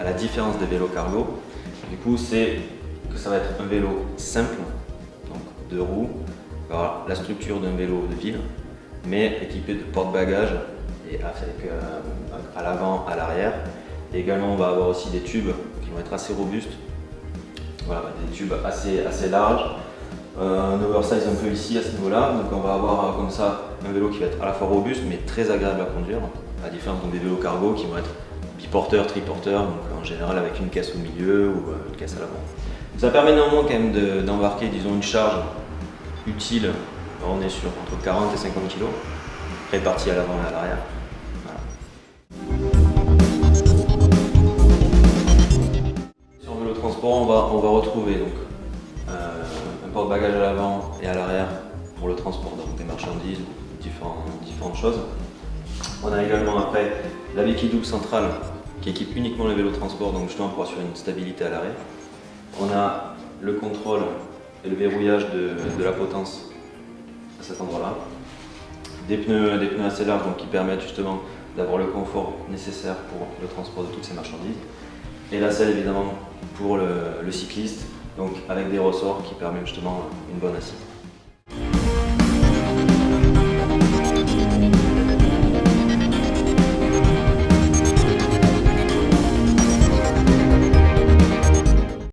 à la différence des vélos cargo, du coup, c'est que ça va être un vélo simple, donc deux roues, la structure d'un vélo de ville, mais équipé de porte-bagages et avec euh, à l'avant, à l'arrière. Également, on va avoir aussi des tubes qui vont être assez robustes, voilà, des tubes assez, assez larges, euh, un oversize un peu ici à ce niveau-là. Donc on va avoir euh, comme ça un vélo qui va être à la fois robuste mais très agréable à conduire, à différence des vélos cargo qui vont être biporteurs, triporteurs, donc en général avec une caisse au milieu ou une caisse à l'avant. Ça permet néanmoins quand même d'embarquer disons une charge utile, on est sur entre 40 et 50 kg, répartie à l'avant et à l'arrière. Sur vélo transport, on va, on va retrouver donc, euh, un porte-bagages à l'avant et à l'arrière pour le transport des marchandises ou différentes choses. On a également après la béquille double centrale qui équipe uniquement le vélo transport, donc justement pour assurer une stabilité à l'arrêt. On a le contrôle et le verrouillage de, la potence à cet endroit-là. Des pneus, des pneus assez larges donc, qui permettent justement d'avoir le confort nécessaire pour le transport de toutes ces marchandises. Et la selle évidemment pour le, le cycliste, donc avec des ressorts qui permettent justement une bonne assise.